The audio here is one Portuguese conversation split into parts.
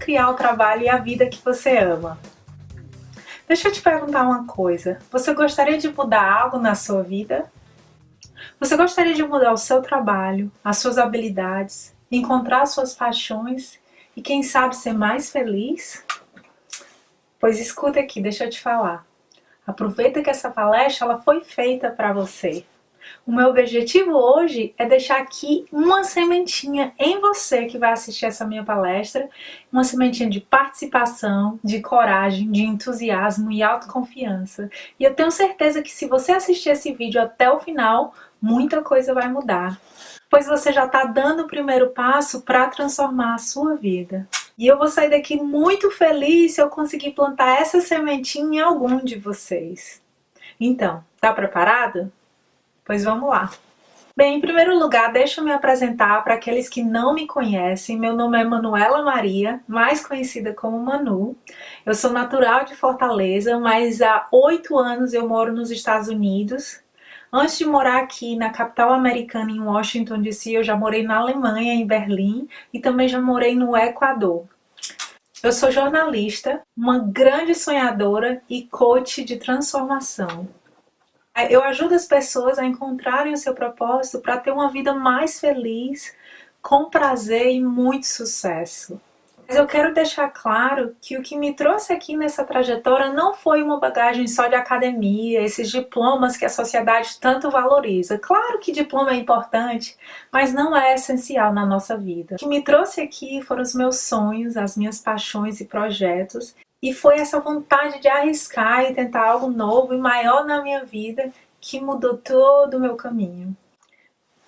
criar o trabalho e a vida que você ama. Deixa eu te perguntar uma coisa, você gostaria de mudar algo na sua vida? Você gostaria de mudar o seu trabalho, as suas habilidades, encontrar suas paixões e quem sabe ser mais feliz? Pois escuta aqui, deixa eu te falar. Aproveita que essa palestra ela foi feita para você. O meu objetivo hoje é deixar aqui uma sementinha em você que vai assistir essa minha palestra, uma sementinha de participação, de coragem, de entusiasmo e autoconfiança. E eu tenho certeza que se você assistir esse vídeo até o final, muita coisa vai mudar. Pois você já está dando o primeiro passo para transformar a sua vida. E eu vou sair daqui muito feliz se eu conseguir plantar essa sementinha em algum de vocês. Então, tá preparado? Pois vamos lá. Bem, em primeiro lugar, deixa eu me apresentar para aqueles que não me conhecem. Meu nome é Manuela Maria, mais conhecida como Manu. Eu sou natural de Fortaleza, mas há oito anos eu moro nos Estados Unidos. Antes de morar aqui na capital americana, em Washington DC, eu já morei na Alemanha, em Berlim, e também já morei no Equador. Eu sou jornalista, uma grande sonhadora e coach de transformação. Eu ajudo as pessoas a encontrarem o seu propósito para ter uma vida mais feliz, com prazer e muito sucesso. Mas eu quero deixar claro que o que me trouxe aqui nessa trajetória não foi uma bagagem só de academia, esses diplomas que a sociedade tanto valoriza. Claro que diploma é importante, mas não é essencial na nossa vida. O que me trouxe aqui foram os meus sonhos, as minhas paixões e projetos e foi essa vontade de arriscar e tentar algo novo e maior na minha vida que mudou todo o meu caminho.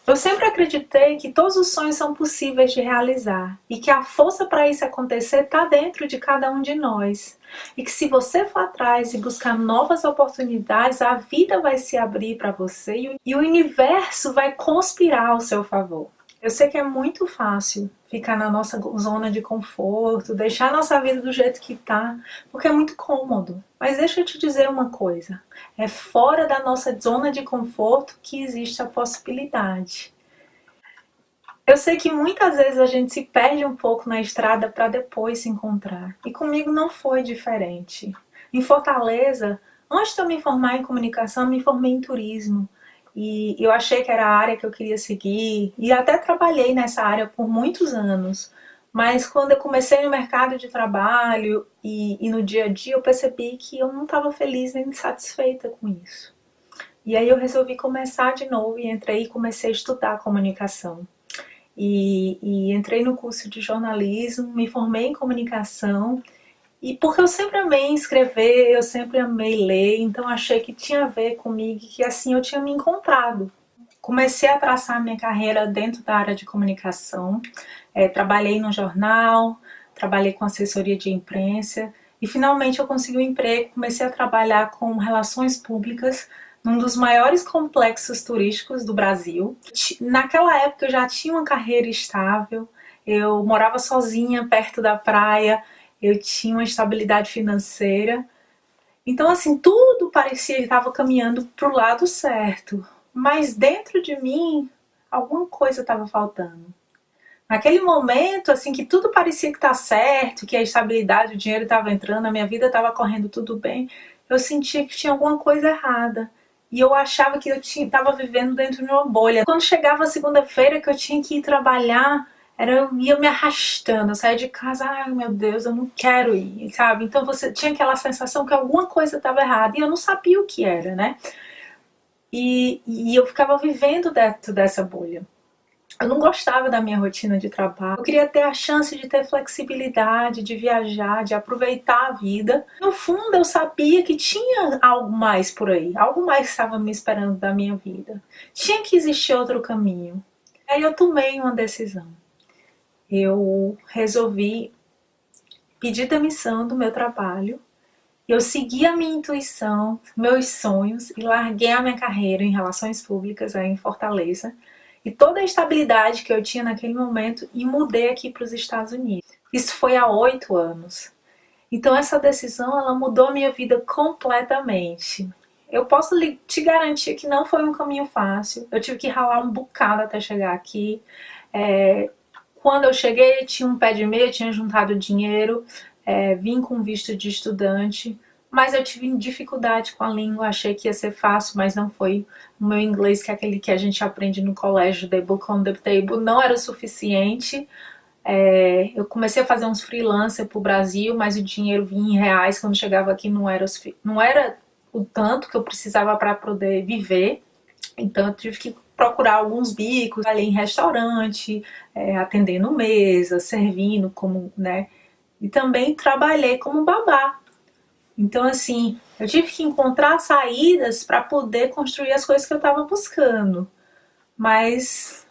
Eu sempre acreditei que todos os sonhos são possíveis de realizar e que a força para isso acontecer está dentro de cada um de nós. E que se você for atrás e buscar novas oportunidades, a vida vai se abrir para você e o universo vai conspirar ao seu favor. Eu sei que é muito fácil ficar na nossa zona de conforto, deixar a nossa vida do jeito que tá, porque é muito cômodo. Mas deixa eu te dizer uma coisa, é fora da nossa zona de conforto que existe a possibilidade. Eu sei que muitas vezes a gente se perde um pouco na estrada para depois se encontrar. E comigo não foi diferente. Em Fortaleza, antes de eu me formar em comunicação, me formei em turismo e eu achei que era a área que eu queria seguir e até trabalhei nessa área por muitos anos. Mas quando eu comecei no mercado de trabalho e, e no dia a dia, eu percebi que eu não estava feliz nem satisfeita com isso. E aí eu resolvi começar de novo e entrei e comecei a estudar comunicação. E, e entrei no curso de jornalismo, me formei em comunicação e porque eu sempre amei escrever, eu sempre amei ler, então achei que tinha a ver comigo, que assim eu tinha me encontrado. Comecei a traçar minha carreira dentro da área de comunicação, é, trabalhei no jornal, trabalhei com assessoria de imprensa e finalmente eu consegui um emprego, comecei a trabalhar com relações públicas num dos maiores complexos turísticos do Brasil. Naquela época eu já tinha uma carreira estável, eu morava sozinha perto da praia, eu tinha uma estabilidade financeira. Então, assim, tudo parecia que estava caminhando para o lado certo. Mas dentro de mim, alguma coisa estava faltando. Naquele momento, assim, que tudo parecia que está certo, que a estabilidade, o dinheiro estava entrando, a minha vida estava correndo tudo bem, eu sentia que tinha alguma coisa errada. E eu achava que eu estava vivendo dentro de uma bolha. Quando chegava a segunda-feira que eu tinha que ir trabalhar, era eu ia me arrastando, eu saía de casa, ai meu Deus, eu não quero ir, sabe? Então você tinha aquela sensação que alguma coisa estava errada e eu não sabia o que era, né? E, e eu ficava vivendo dentro dessa bolha. Eu não gostava da minha rotina de trabalho. Eu queria ter a chance de ter flexibilidade, de viajar, de aproveitar a vida. No fundo, eu sabia que tinha algo mais por aí. Algo mais estava me esperando da minha vida. Tinha que existir outro caminho. Aí eu tomei uma decisão eu resolvi pedir demissão do meu trabalho. Eu segui a minha intuição, meus sonhos e larguei a minha carreira em relações públicas aí em Fortaleza e toda a estabilidade que eu tinha naquele momento e mudei aqui para os Estados Unidos. Isso foi há oito anos. Então essa decisão ela mudou a minha vida completamente. Eu posso te garantir que não foi um caminho fácil. Eu tive que ralar um bocado até chegar aqui. É, Quando eu cheguei, tinha um pé de meia, tinha juntado dinheiro, é, vim com visto de estudante, mas eu tive dificuldade com a língua, achei que ia ser fácil, mas não foi. O meu inglês, que é aquele que a gente aprende no colégio, the book on the table, não era o suficiente. É, eu comecei a fazer uns freelancer pro Brasil, mas o dinheiro vinha em reais, quando chegava aqui não era, não era o tanto que eu precisava para poder viver. Então eu tive que procurar alguns bicos ali em restaurante, é, atendendo mesa, servindo como, né? E também trabalhei como babá. Então assim, eu tive que encontrar saídas para poder construir as coisas que eu estava buscando. Mas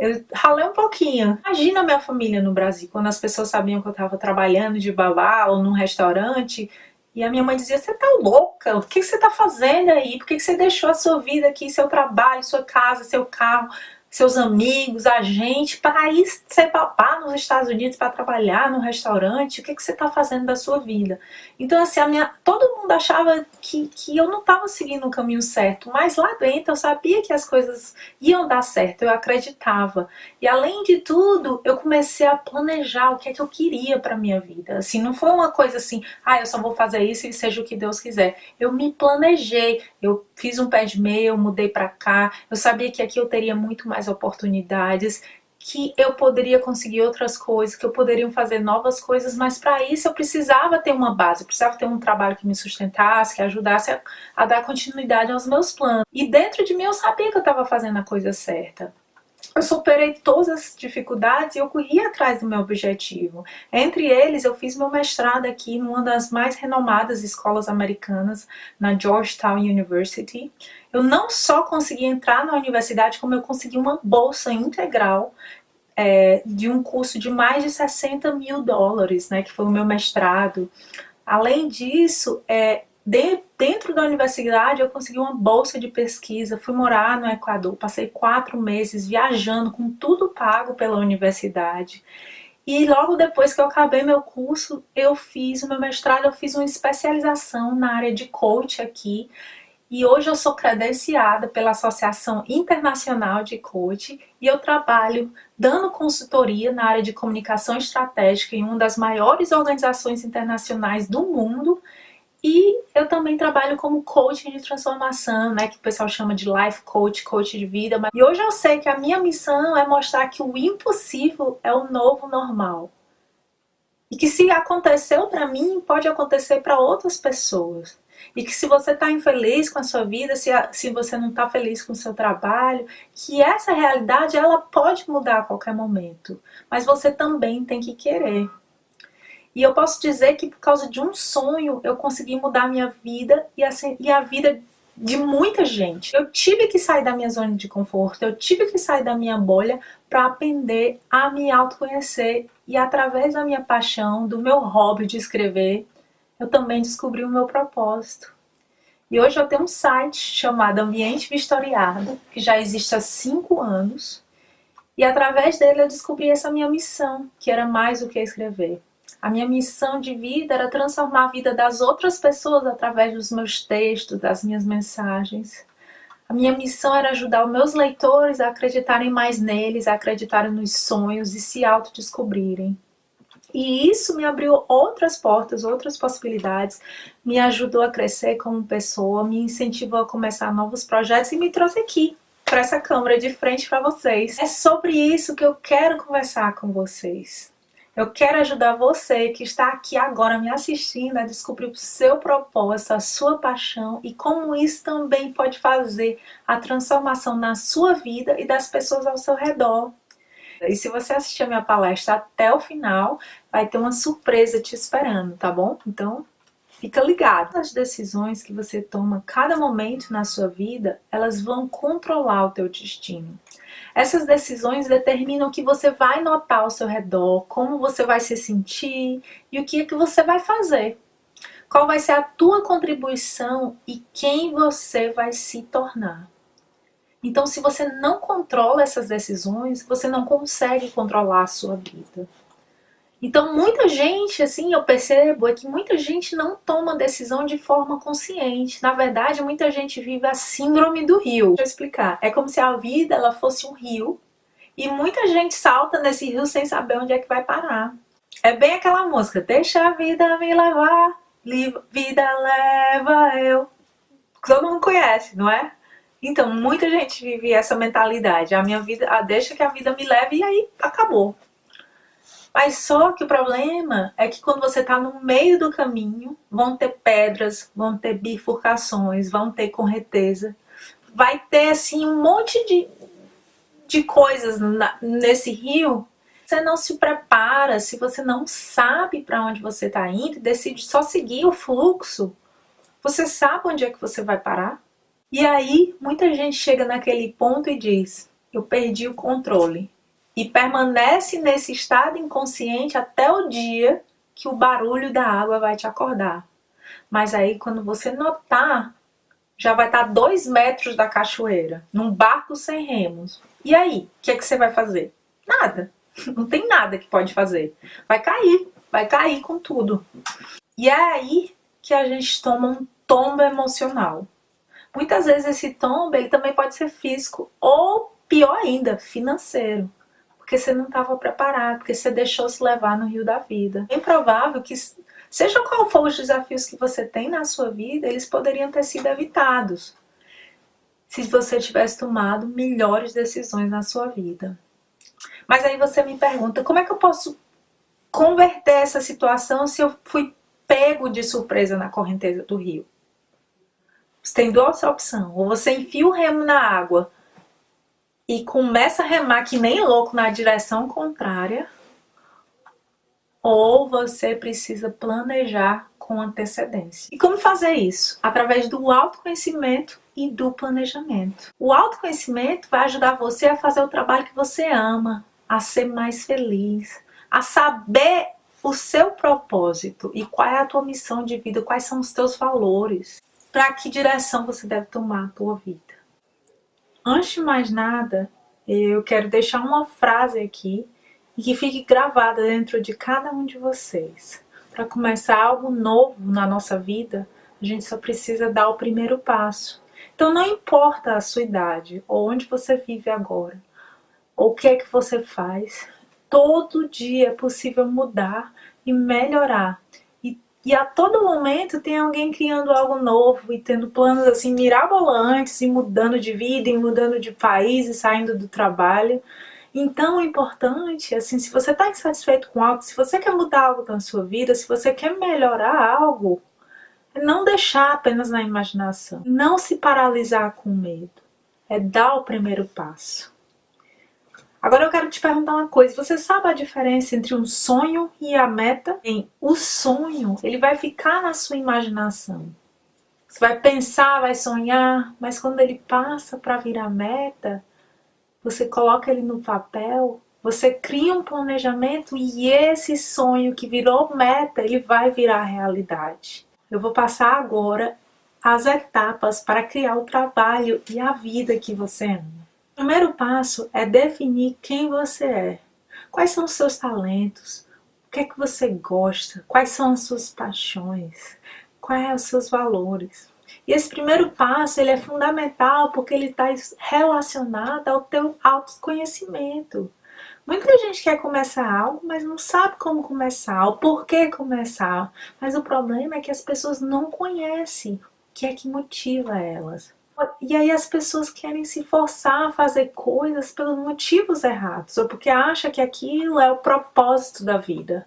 eu ralei um pouquinho. Imagina a minha família no Brasil, quando as pessoas sabiam que eu estava trabalhando de babá ou num restaurante e a minha mãe dizia, você tá louca? O que você tá fazendo aí? Por que você deixou a sua vida aqui, seu trabalho, sua casa, seu carro, seus amigos, a gente, para ir ser papá nos Estados Unidos, para trabalhar no restaurante, o que, que você está fazendo da sua vida? Então, assim, a minha, todo mundo achava que, que eu não estava seguindo o caminho certo, mas lá dentro eu sabia que as coisas iam dar certo, eu acreditava. E além de tudo, eu comecei a planejar o que é que eu queria para minha vida. Assim, não foi uma coisa assim, ah, eu só vou fazer isso e seja o que Deus quiser. Eu me planejei, eu fiz um pé de meia, eu mudei para cá, eu sabia que aqui eu teria muito mais oportunidades, que eu poderia conseguir outras coisas, que eu poderia fazer novas coisas, mas para isso eu precisava ter uma base, eu precisava ter um trabalho que me sustentasse, que ajudasse a, a dar continuidade aos meus planos. E dentro de mim eu sabia que eu estava fazendo a coisa certa. Eu superei todas as dificuldades e eu corri atrás do meu objetivo. Entre eles, eu fiz meu mestrado aqui numa das mais renomadas escolas americanas, na Georgetown University. Eu não só consegui entrar na universidade, como eu consegui uma bolsa integral é, de um curso de mais de 60 mil dólares, né, que foi o meu mestrado. Além disso, é, de, dentro da universidade eu consegui uma bolsa de pesquisa, fui morar no Equador, passei quatro meses viajando com tudo pago pela universidade. E logo depois que eu acabei meu curso, eu fiz o meu mestrado, eu fiz uma especialização na área de coach aqui. E hoje eu sou credenciada pela Associação Internacional de Coach e eu trabalho dando consultoria na área de comunicação estratégica em uma das maiores organizações internacionais do mundo e eu também trabalho como coaching de transformação, né, que o pessoal chama de life coach, coach de vida. Mas... E hoje eu sei que a minha missão é mostrar que o impossível é o novo normal. E que se aconteceu para mim, pode acontecer para outras pessoas. E que se você está infeliz com a sua vida, se, a, se você não está feliz com o seu trabalho, que essa realidade ela pode mudar a qualquer momento. Mas você também tem que querer. E eu posso dizer que por causa de um sonho eu consegui mudar a minha vida e a, e a vida de muita gente. Eu tive que sair da minha zona de conforto, eu tive que sair da minha bolha para aprender a me autoconhecer e através da minha paixão, do meu hobby de escrever, eu também descobri o meu propósito. E hoje eu tenho um site chamado Ambiente Vistoriado, que já existe há cinco anos, e através dele eu descobri essa minha missão, que era mais do que escrever. A minha missão de vida era transformar a vida das outras pessoas através dos meus textos, das minhas mensagens. A minha missão era ajudar os meus leitores a acreditarem mais neles, a acreditarem nos sonhos e se autodescobrirem. E isso me abriu outras portas, outras possibilidades, me ajudou a crescer como pessoa, me incentivou a começar novos projetos e me trouxe aqui, para essa câmera de frente para vocês. É sobre isso que eu quero conversar com vocês. Eu quero ajudar você que está aqui agora me assistindo a descobrir o seu propósito, a sua paixão e como isso também pode fazer a transformação na sua vida e das pessoas ao seu redor. E se você assistir a minha palestra até o final, vai ter uma surpresa te esperando, tá bom? Então, fica ligado. As decisões que você toma cada momento na sua vida, elas vão controlar o teu destino. Essas decisões determinam o que você vai notar ao seu redor, como você vai se sentir e o que é que você vai fazer. Qual vai ser a tua contribuição e quem você vai se tornar. Então, se você não controla essas decisões, você não consegue controlar a sua vida. Então, muita gente, assim, eu percebo é que muita gente não toma decisão de forma consciente. Na verdade, muita gente vive a síndrome do rio. Deixa eu explicar. É como se a vida ela fosse um rio E muita gente salta nesse rio sem saber onde é que vai parar. É bem aquela música, deixa a vida me levar, vida leva eu. Todo mundo conhece, não é? Então, muita gente vive essa mentalidade. A minha vida, deixa que a vida me leve e aí acabou. Mas só que o problema é que quando você está no meio do caminho, vão ter pedras, vão ter bifurcações, vão ter correnteza. Vai ter assim um monte de, de coisas na, nesse rio. Você não se prepara, se você não sabe para onde você está indo decide só seguir o fluxo, você sabe onde é que você vai parar? E aí, muita gente chega naquele ponto e diz, eu perdi o controle. E permanece nesse estado inconsciente até o dia que o barulho da água vai te acordar. Mas aí, quando você notar, já vai estar dois metros da cachoeira, num barco sem remos. E aí, o que, é que você vai fazer? Nada. Não tem nada que pode fazer. Vai cair, vai cair com tudo. E é aí que a gente toma um tombo emocional. Muitas vezes esse tombo ele também pode ser físico ou pior ainda, financeiro. Porque você não estava preparado, porque você deixou se levar no rio da vida. É provável que, seja qual for os desafios que você tem na sua vida, eles poderiam ter sido evitados. Se você tivesse tomado melhores decisões na sua vida. Mas aí você me pergunta, como é que eu posso converter essa situação se eu fui pego de surpresa na correnteza do rio? Você tem duas opções. Ou você enfia o remo na água e começa a remar que nem louco na direção contrária, ou você precisa planejar com antecedência. E como fazer isso? Através do autoconhecimento e do planejamento. O autoconhecimento vai ajudar você a fazer o trabalho que você ama, a ser mais feliz, a saber o seu propósito e qual é a tua missão de vida, quais são os teus valores para que direção você deve tomar a tua vida. Antes de mais nada, eu quero deixar uma frase aqui e que fique gravada dentro de cada um de vocês. Para começar algo novo na nossa vida, a gente só precisa dar o primeiro passo. Então não importa a sua idade ou onde você vive agora, ou o que é que você faz, todo dia é possível mudar e melhorar. E a todo momento tem alguém criando algo novo e tendo planos assim mirabolantes e mudando de vida e mudando de país e saindo do trabalho. Então é importante, assim, se você está insatisfeito com algo, se você quer mudar algo na sua vida, se você quer melhorar algo, não deixar apenas na imaginação. Não se paralisar com medo. É dar o primeiro passo. Agora eu quero te perguntar uma coisa, você sabe a diferença entre um sonho e a meta? O sonho, ele vai ficar na sua imaginação. Você vai pensar, vai sonhar, mas quando ele passa para virar meta, você coloca ele no papel, você cria um planejamento e esse sonho que virou meta, ele vai virar realidade. Eu vou passar agora as etapas para criar o trabalho e a vida que você ama. Primeiro passo é definir quem você é. Quais são os seus talentos? O que é que você gosta? Quais são as suas paixões? Quais são os seus valores? E esse primeiro passo ele é fundamental porque ele está relacionado ao teu autoconhecimento. Muita gente quer começar algo, mas não sabe como começar, o porquê começar. Mas o problema é que as pessoas não conhecem o que é que motiva elas. E aí as pessoas querem se forçar a fazer coisas pelos motivos errados, ou porque acha que aquilo é o propósito da vida.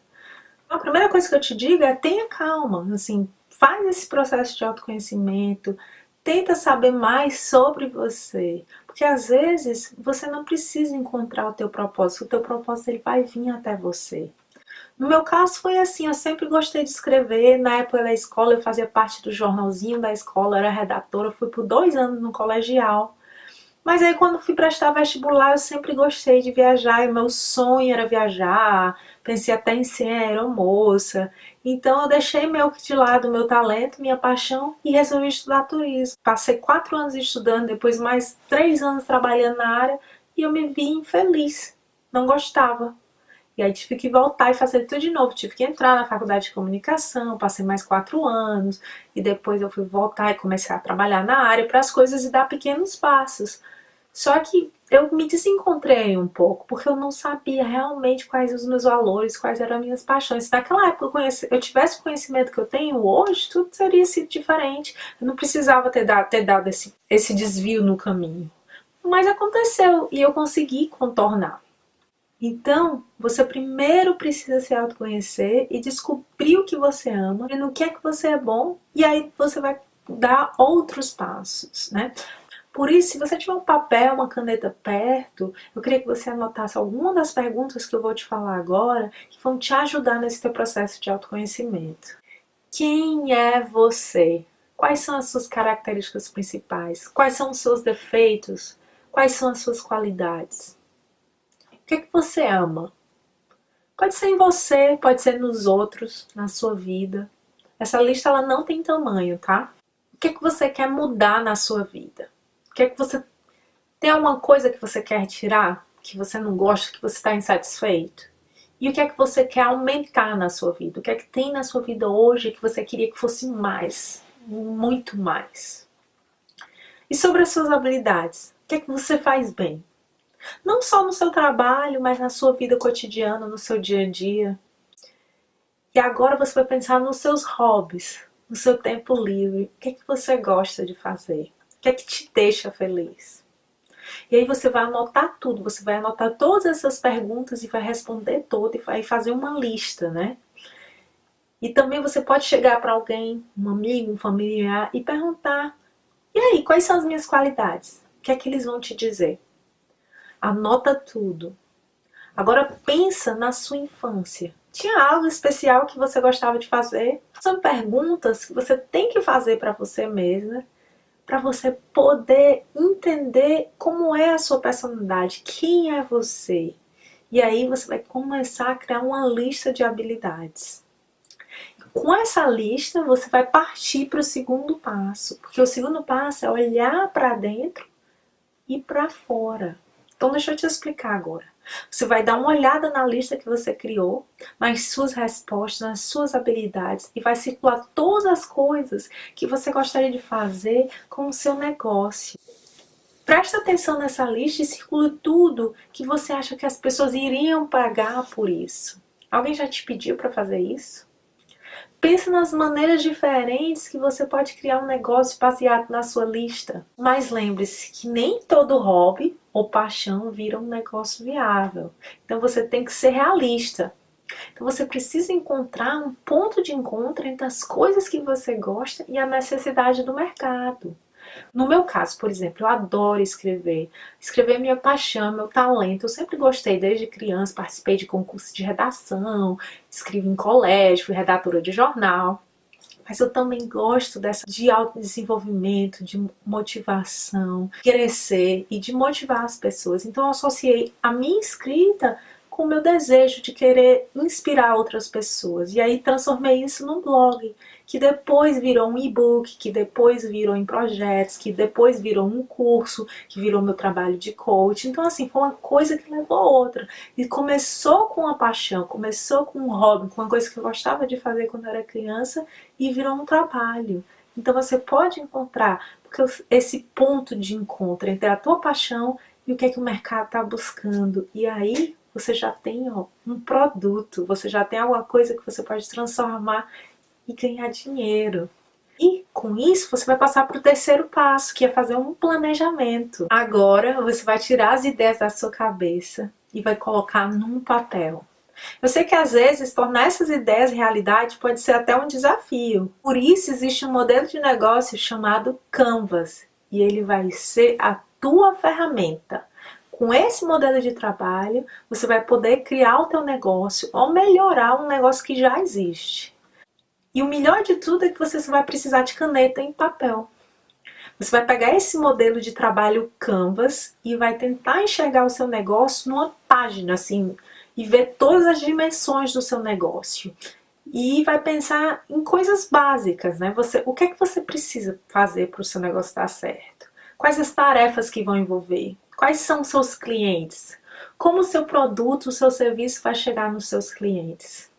A primeira coisa que eu te digo é tenha calma, assim, faz esse processo de autoconhecimento, tenta saber mais sobre você, porque às vezes você não precisa encontrar o teu propósito, o teu propósito ele vai vir até você. No meu caso foi assim, eu sempre gostei de escrever, na época da escola eu fazia parte do jornalzinho da escola, era redatora, fui por dois anos no colegial. Mas aí quando fui prestar vestibular eu sempre gostei de viajar e meu sonho era viajar, pensei até em ser aeromoça. Então eu deixei meio que de lado meu talento, minha paixão e resolvi estudar turismo. Passei quatro anos estudando, depois mais três anos trabalhando na área e eu me vi infeliz, não gostava. E aí tive que voltar e fazer tudo de novo. Tive que entrar na faculdade de comunicação, passei mais quatro anos. E depois eu fui voltar e comecei a trabalhar na área para as coisas e dar pequenos passos. Só que eu me desencontrei um pouco, porque eu não sabia realmente quais os meus valores, quais eram as minhas paixões. Se naquela época eu, conheci, eu tivesse o conhecimento que eu tenho hoje, tudo teria sido diferente. Eu não precisava ter dado, ter dado esse, esse desvio no caminho. Mas aconteceu e eu consegui contornar. Então, você primeiro precisa se autoconhecer e descobrir o que você ama e no que é que você é bom, e aí você vai dar outros passos, né? Por isso, se você tiver um papel, uma caneta perto, eu queria que você anotasse alguma das perguntas que eu vou te falar agora, que vão te ajudar nesse teu processo de autoconhecimento. Quem é você? Quais são as suas características principais? Quais são os seus defeitos? Quais são as suas qualidades? O que, é que você ama? Pode ser em você, pode ser nos outros, na sua vida. Essa lista ela não tem tamanho, tá? O que, é que você quer mudar na sua vida? O que é que você... Tem alguma coisa que você quer tirar? Que você não gosta, que você está insatisfeito? E o que é que você quer aumentar na sua vida? O que é que tem na sua vida hoje que você queria que fosse mais? Muito mais. E sobre as suas habilidades? O que é que você faz bem? Não só no seu trabalho, mas na sua vida cotidiana, no seu dia a dia. E agora você vai pensar nos seus hobbies, no seu tempo livre. O que é que você gosta de fazer? que é que te deixa feliz? E aí você vai anotar tudo, você vai anotar todas essas perguntas e vai responder todas e vai fazer uma lista, né? E também você pode chegar para alguém, um amigo, um familiar e perguntar e aí, quais são as minhas qualidades? O que é que eles vão te dizer? Anota tudo. Agora pensa na sua infância. Tinha algo especial que você gostava de fazer? São perguntas que você tem que fazer para você mesma para você poder entender como é a sua personalidade, quem é você. E aí você vai começar a criar uma lista de habilidades. Com essa lista, você vai partir para o segundo passo, porque o segundo passo é olhar para dentro e para fora. Então deixa eu te explicar agora. Você vai dar uma olhada na lista que você criou, nas suas respostas, nas suas habilidades e vai circular todas as coisas que você gostaria de fazer com o seu negócio. Presta atenção nessa lista e circule tudo que você acha que as pessoas iriam pagar por isso. Alguém já te pediu para fazer isso? Pense nas maneiras diferentes que você pode criar um negócio baseado na sua lista. Mas lembre-se que nem todo hobby ou paixão vira um negócio viável. Então você tem que ser realista. Então você precisa encontrar um ponto de encontro entre as coisas que você gosta e a necessidade do mercado. No meu caso, por exemplo, eu adoro escrever. Escrever é minha paixão, meu talento. Eu sempre gostei, desde criança, participei de concursos de redação, escrevi em colégio, fui redatora de jornal. Mas eu também gosto dessa de autodesenvolvimento, de motivação, crescer e de motivar as pessoas. Então eu associei a minha escrita com o meu desejo de querer inspirar outras pessoas. E aí transformei isso num blog, que depois virou um e-book, que depois virou em projetos, que depois virou um curso, que virou meu trabalho de coach. Então assim, foi uma coisa que levou a outra. E começou com a paixão, começou com um hobby, com uma coisa que eu gostava de fazer quando eu era criança e virou um trabalho. Então você pode encontrar esse ponto de encontro entre a tua paixão e o que, é que o mercado está buscando. E aí você já tem ó, um produto, você já tem alguma coisa que você pode transformar e ganhar dinheiro. E com isso você vai passar para o terceiro passo, que é fazer um planejamento. Agora você vai tirar as ideias da sua cabeça e vai colocar num papel. Eu sei que às vezes tornar essas ideias realidade pode ser até um desafio. Por isso existe um modelo de negócio chamado Canvas e ele vai ser a tua ferramenta com esse modelo de trabalho, você vai poder criar o teu negócio ou melhorar um negócio que já existe. E o melhor de tudo é que você só vai precisar de caneta e papel. Você vai pegar esse modelo de trabalho Canvas e vai tentar enxergar o seu negócio numa página, assim, e ver todas as dimensões do seu negócio. E vai pensar em coisas básicas, né? Você, o que é que você precisa fazer para o seu negócio dar certo? Quais as tarefas que vão envolver? Quais são seus clientes? Como o seu produto, o seu serviço vai chegar nos seus clientes?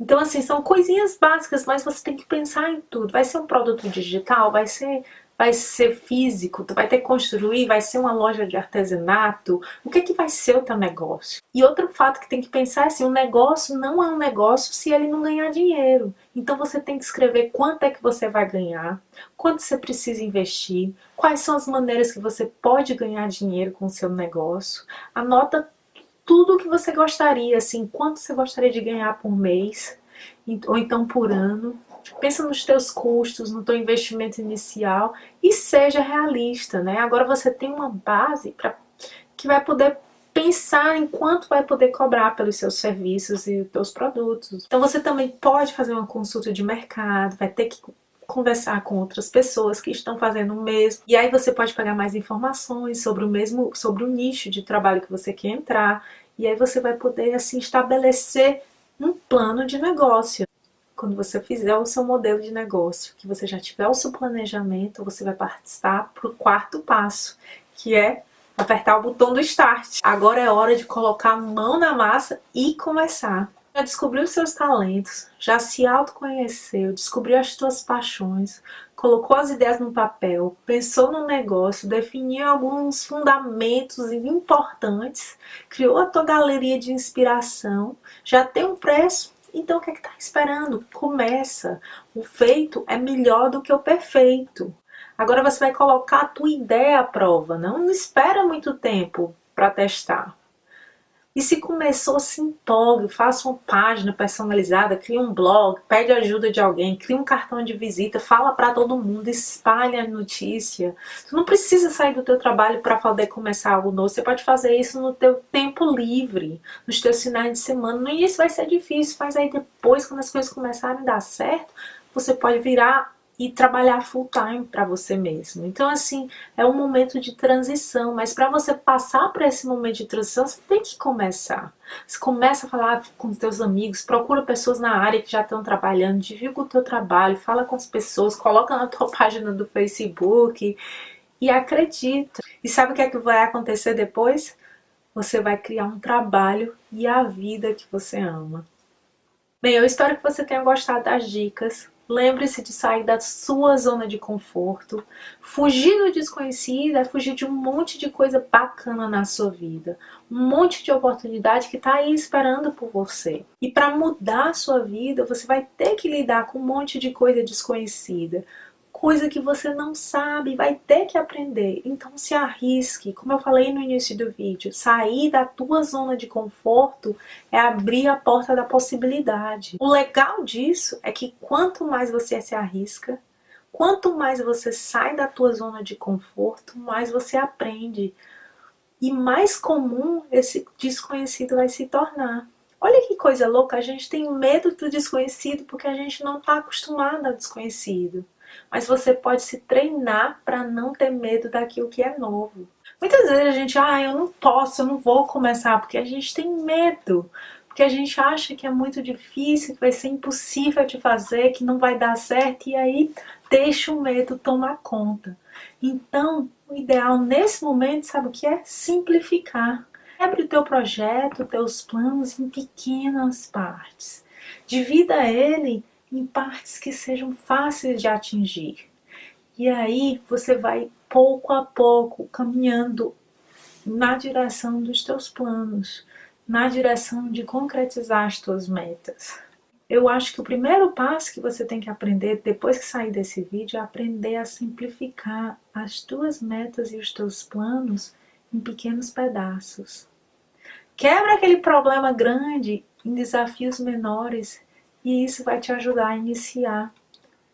Então, assim, são coisinhas básicas, mas você tem que pensar em tudo. Vai ser um produto digital? Vai ser vai ser físico, tu vai ter que construir, vai ser uma loja de artesanato, o que é que vai ser o teu negócio? E outro fato que tem que pensar é assim, um negócio não é um negócio se ele não ganhar dinheiro. Então você tem que escrever quanto é que você vai ganhar, quanto você precisa investir, quais são as maneiras que você pode ganhar dinheiro com o seu negócio. Anota tudo o que você gostaria, assim, quanto você gostaria de ganhar por mês, ou então por ano. Pensa nos teus custos, no teu investimento inicial e seja realista, né? Agora você tem uma base para que vai poder pensar em quanto vai poder cobrar pelos seus serviços e teus produtos. Então você também pode fazer uma consulta de mercado, vai ter que conversar com outras pessoas que estão fazendo o mesmo. E aí você pode pegar mais informações sobre o mesmo, sobre o nicho de trabalho que você quer entrar. E aí você vai poder assim estabelecer um plano de negócio. Quando você fizer o seu modelo de negócio, que você já tiver o seu planejamento, você vai participar para o quarto passo, que é apertar o botão do Start. Agora é hora de colocar a mão na massa e começar. Já descobriu seus talentos, já se autoconheceu, descobriu as suas paixões, colocou as ideias no papel, pensou no negócio, definiu alguns fundamentos importantes, criou a tua galeria de inspiração, já tem um preço, então o que é que tá esperando? Começa! O feito é melhor do que o perfeito. Agora você vai colocar a tua ideia à prova, não espera muito tempo para testar. E se começou, se empolgue, faça uma página personalizada, crie um blog, pede ajuda de alguém, crie um cartão de visita, fala para todo mundo, espalhe a notícia. Tu não precisa sair do teu trabalho para poder começar algo novo, você pode fazer isso no teu tempo livre, nos teus finais de semana. No início vai ser difícil, mas aí depois, quando as coisas começarem a dar certo, você pode virar e trabalhar full time para você mesmo. Então assim, é um momento de transição, mas para você passar por esse momento de transição, você tem que começar. Você começa a falar com os teus amigos, procura pessoas na área que já estão trabalhando, divulga o teu trabalho, fala com as pessoas, coloca na tua página do Facebook e acredita. E sabe o que é que vai acontecer depois? Você vai criar um trabalho e a vida que você ama. Bem, eu espero que você tenha gostado das dicas. Lembre-se de sair da sua zona de conforto. Fugir do desconhecido é fugir de um monte de coisa bacana na sua vida. Um monte de oportunidade que está aí esperando por você. E para mudar a sua vida, você vai ter que lidar com um monte de coisa desconhecida coisa que você não sabe, vai ter que aprender. Então se arrisque, como eu falei no início do vídeo, sair da tua zona de conforto é abrir a porta da possibilidade. O legal disso é que quanto mais você se arrisca, quanto mais você sai da tua zona de conforto, mais você aprende. E mais comum esse desconhecido vai se tornar. Olha que coisa louca, a gente tem medo do desconhecido porque a gente não está acostumado ao desconhecido mas você pode se treinar para não ter medo daquilo que é novo. Muitas vezes a gente, ah, eu não posso, eu não vou começar, porque a gente tem medo, porque a gente acha que é muito difícil, que vai ser impossível de fazer, que não vai dar certo, e aí deixa o medo tomar conta. Então, o ideal nesse momento, sabe o que é? Simplificar. Quebre o teu projeto, teus planos em pequenas partes. Divida ele em partes que sejam fáceis de atingir. E aí você vai pouco a pouco caminhando na direção dos teus planos, na direção de concretizar as tuas metas. Eu acho que o primeiro passo que você tem que aprender depois que sair desse vídeo é aprender a simplificar as tuas metas e os teus planos em pequenos pedaços. Quebra aquele problema grande em desafios menores e isso vai te ajudar a iniciar.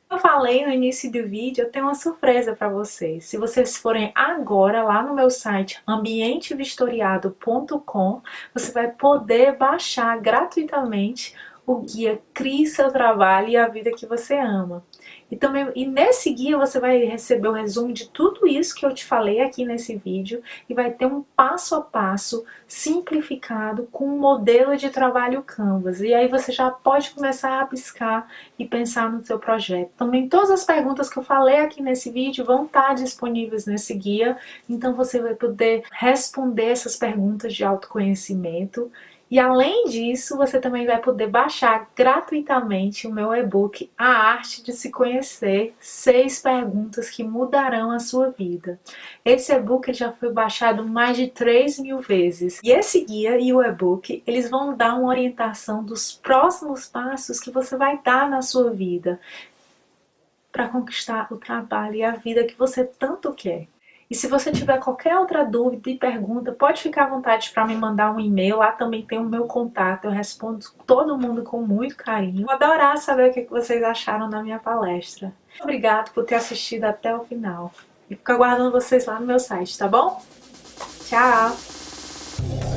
Eu falei no início do vídeo, eu tenho uma surpresa para vocês. Se vocês forem agora lá no meu site ambientevistoriado.com, você vai poder baixar gratuitamente o guia Crie seu trabalho e a vida que você ama. E, também, e nesse guia você vai receber o resumo de tudo isso que eu te falei aqui nesse vídeo e vai ter um passo a passo simplificado com um modelo de trabalho Canvas. E aí você já pode começar a piscar e pensar no seu projeto. Também todas as perguntas que eu falei aqui nesse vídeo vão estar disponíveis nesse guia, então você vai poder responder essas perguntas de autoconhecimento E além disso, você também vai poder baixar gratuitamente o meu e-book A Arte de Se Conhecer, seis perguntas que mudarão a sua vida. Esse e-book já foi baixado mais de 3 mil vezes. E esse guia e o e-book, eles vão dar uma orientação dos próximos passos que você vai dar na sua vida para conquistar o trabalho e a vida que você tanto quer. E se você tiver qualquer outra dúvida e pergunta, pode ficar à vontade para me mandar um e-mail. Lá também tem o meu contato, eu respondo todo mundo com muito carinho. Vou adorar saber o que vocês acharam da minha palestra. Obrigado por ter assistido até o final. E fico aguardando vocês lá no meu site, tá bom? Tchau!